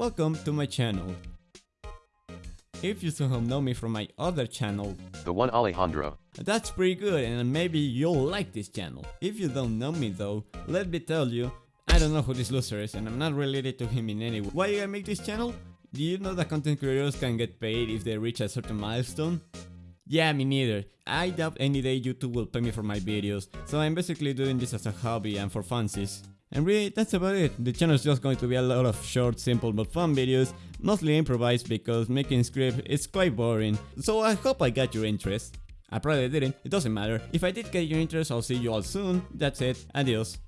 welcome to my channel. If you somehow know me from my other channel, The one Alejandro. that's pretty good and maybe you'll like this channel. If you don't know me though, let me tell you, I don't know who this loser is and I'm not related to him in any way. Why I make this channel? Do you know that content creators can get paid if they reach a certain milestone? Yeah, me neither. I doubt any day YouTube will pay me for my videos, so I'm basically doing this as a hobby and for funsies. And really, that's about it. The channel is just going to be a lot of short, simple but fun videos, mostly improvised because making script is quite boring, so I hope I got your interest. I probably didn't, it doesn't matter. If I did get your interest, I'll see you all soon. That's it, adios.